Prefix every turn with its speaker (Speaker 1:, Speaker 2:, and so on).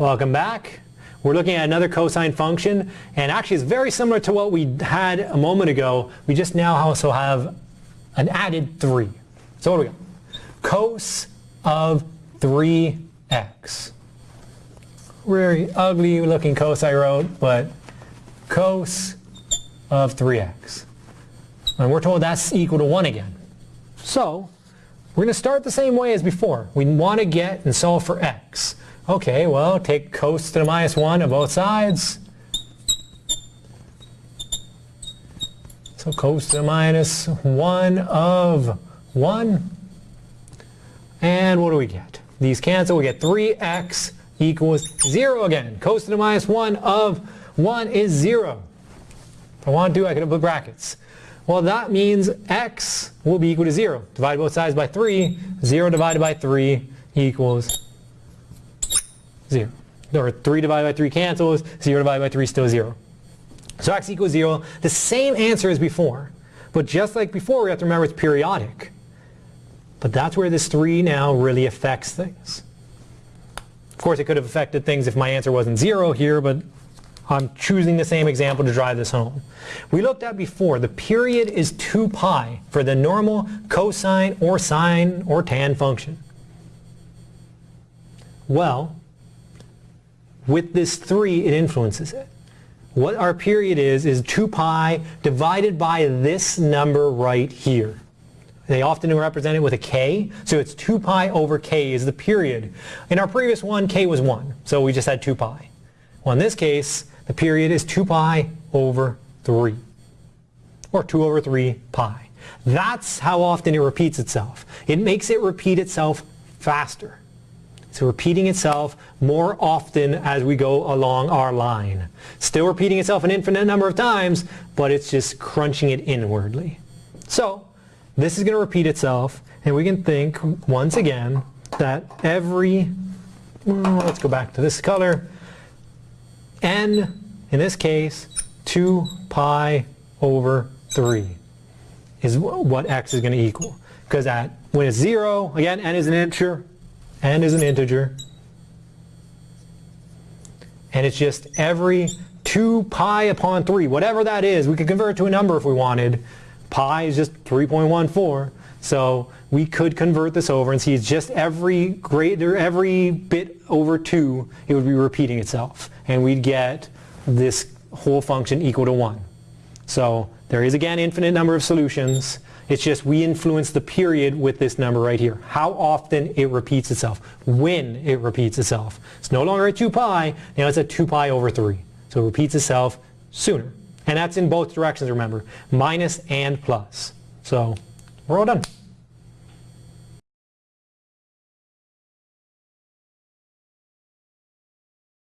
Speaker 1: Welcome back. We're looking at another cosine function and actually it's very similar to what we had a moment ago. We just now also have an added 3. So what do we got? Cos of 3x. Very ugly looking cos I wrote, but cos of 3x. And we're told that's equal to 1 again. So we're going to start the same way as before. We want to get and solve for x. Okay, well, take cos to the minus 1 of both sides. So cos to the minus 1 of 1. And what do we get? These cancel. We get 3x equals 0 again. Cos to the minus 1 of 1 is 0. If I want to, I could put brackets. Well, that means x will be equal to 0. Divide both sides by 3. 0 divided by 3 equals 0. Or 3 divided by 3 cancels, 0 divided by 3 is still 0. So x equals 0, the same answer as before. But just like before, we have to remember it's periodic. But that's where this 3 now really affects things. Of course, it could have affected things if my answer wasn't 0 here, but I'm choosing the same example to drive this home. We looked at before, the period is 2 pi for the normal cosine or sine or tan function. Well, with this 3, it influences it. What our period is, is 2 pi divided by this number right here. They often represent it with a k, so it's 2 pi over k is the period. In our previous one, k was 1, so we just had 2 pi. Well, in this case, the period is 2 pi over 3, or 2 over 3 pi. That's how often it repeats itself. It makes it repeat itself faster. So repeating itself more often as we go along our line. Still repeating itself an infinite number of times, but it's just crunching it inwardly. So this is going to repeat itself, and we can think once again that every, let's go back to this color, n, in this case, 2 pi over 3 is what x is going to equal. Because at when it's 0, again, n is an integer, n is an integer. And it's just every 2 pi upon 3, whatever that is. We could convert to a number if we wanted. Pi is just 3.14. So we could convert this over and see it's just every greater, every bit over 2, it would be repeating itself. And we'd get this whole function equal to 1. So there is again infinite number of solutions. It's just we influence the period with this number right here. How often it repeats itself. When it repeats itself. It's no longer at 2 pi, now it's at 2 pi over 3. So it repeats itself sooner. And that's in both directions, remember. Minus and plus. So we're all done.